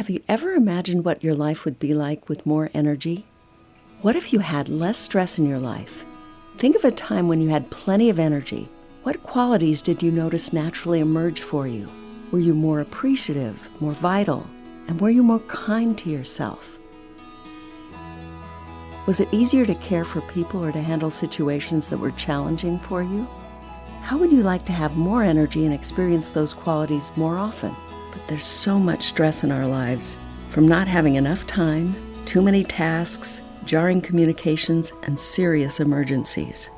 Have you ever imagined what your life would be like with more energy? What if you had less stress in your life? Think of a time when you had plenty of energy. What qualities did you notice naturally emerge for you? Were you more appreciative, more vital, and were you more kind to yourself? Was it easier to care for people or to handle situations that were challenging for you? How would you like to have more energy and experience those qualities more often? But there's so much stress in our lives from not having enough time, too many tasks, jarring communications, and serious emergencies.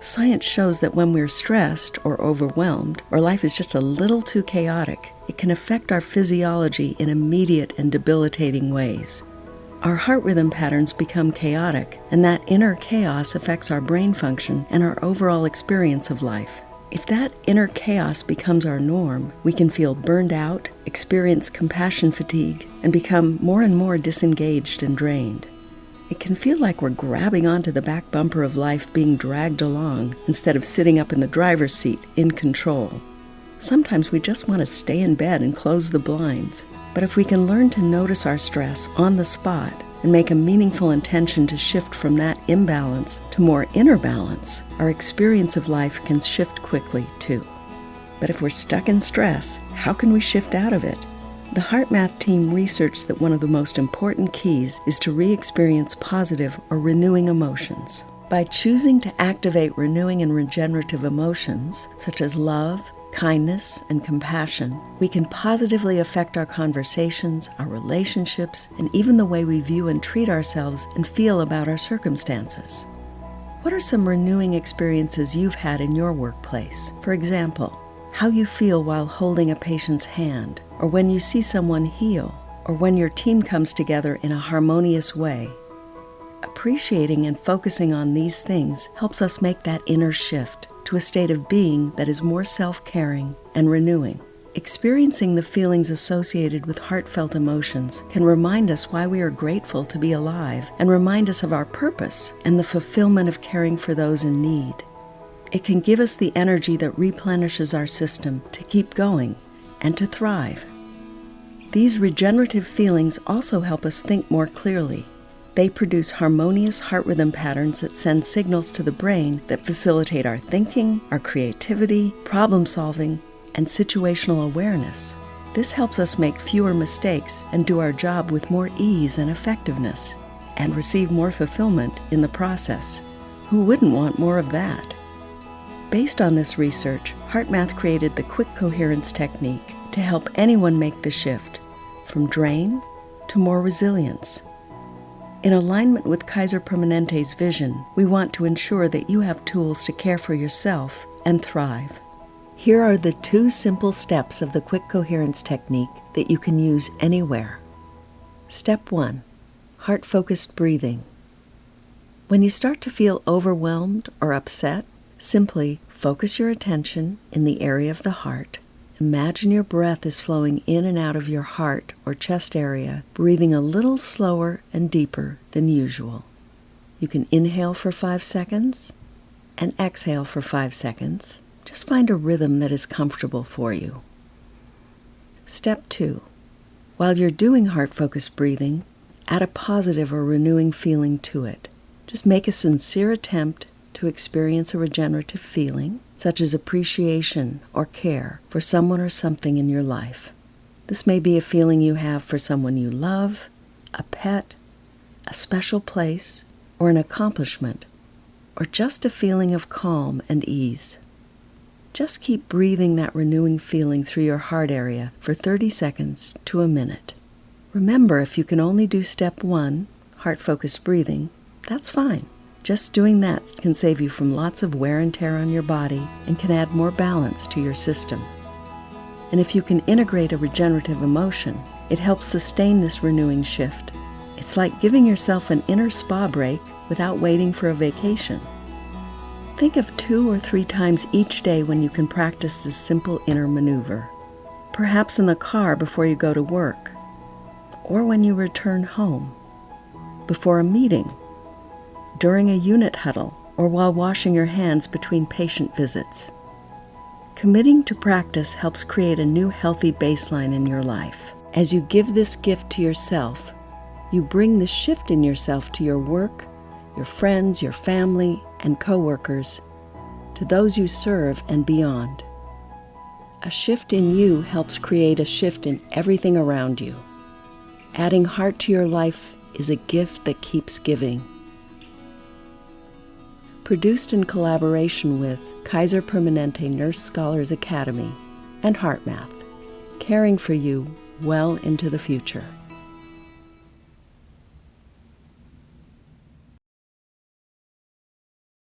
Science shows that when we're stressed or overwhelmed, or life is just a little too chaotic, it can affect our physiology in immediate and debilitating ways. Our heart rhythm patterns become chaotic, and that inner chaos affects our brain function and our overall experience of life. If that inner chaos becomes our norm, we can feel burned out, experience compassion fatigue, and become more and more disengaged and drained. It can feel like we're grabbing onto the back bumper of life being dragged along instead of sitting up in the driver's seat in control. Sometimes we just want to stay in bed and close the blinds. But if we can learn to notice our stress on the spot and make a meaningful intention to shift from that imbalance to more inner balance, our experience of life can shift quickly too. But if we're stuck in stress, how can we shift out of it? The HeartMath team researched that one of the most important keys is to re experience positive or renewing emotions. By choosing to activate renewing and regenerative emotions, such as love, kindness, and compassion, we can positively affect our conversations, our relationships, and even the way we view and treat ourselves and feel about our circumstances. What are some renewing experiences you've had in your workplace? For example, how you feel while holding a patient's hand, or when you see someone heal, or when your team comes together in a harmonious way. Appreciating and focusing on these things helps us make that inner shift to a state of being that is more self caring and renewing. Experiencing the feelings associated with heartfelt emotions can remind us why we are grateful to be alive and remind us of our purpose and the fulfillment of caring for those in need. It can give us the energy that replenishes our system to keep going and to thrive. These regenerative feelings also help us think more clearly they produce harmonious heart rhythm patterns that send signals to the brain that facilitate our thinking, our creativity, problem solving, and situational awareness. This helps us make fewer mistakes and do our job with more ease and effectiveness, and receive more fulfillment in the process. Who wouldn't want more of that? Based on this research, HeartMath created the Quick Coherence Technique to help anyone make the shift from drain to more resilience. In alignment with Kaiser Permanente's vision, we want to ensure that you have tools to care for yourself and thrive. Here are the two simple steps of the quick coherence technique that you can use anywhere. Step 1 Heart focused breathing. When you start to feel overwhelmed or upset, simply focus your attention in the area of the heart Imagine your breath is flowing in and out of your heart or chest area, breathing a little slower and deeper than usual. You can inhale for five seconds and exhale for five seconds. Just find a rhythm that is comfortable for you. Step two. While you're doing heart focused breathing, add a positive or renewing feeling to it. Just make a sincere attempt to experience a regenerative feeling such as appreciation or care for someone or something in your life. This may be a feeling you have for someone you love, a pet, a special place, or an accomplishment, or just a feeling of calm and ease. Just keep breathing that renewing feeling through your heart area for 30 seconds to a minute. Remember, if you can only do step one, heart focused breathing, that's fine. Just doing that can save you from lots of wear and tear on your body and can add more balance to your system. And if you can integrate a regenerative emotion, it helps sustain this renewing shift. It's like giving yourself an inner spa break without waiting for a vacation. Think of two or three times each day when you can practice this simple inner maneuver. Perhaps in the car before you go to work, or when you return home, before a meeting during a unit huddle, or while washing your hands between patient visits. Committing to practice helps create a new healthy baseline in your life. As you give this gift to yourself, you bring the shift in yourself to your work, your friends, your family, and coworkers, to those you serve and beyond. A shift in you helps create a shift in everything around you. Adding heart to your life is a gift that keeps giving. Produced in collaboration with Kaiser Permanente Nurse Scholars Academy and HeartMath, caring for you well into the future.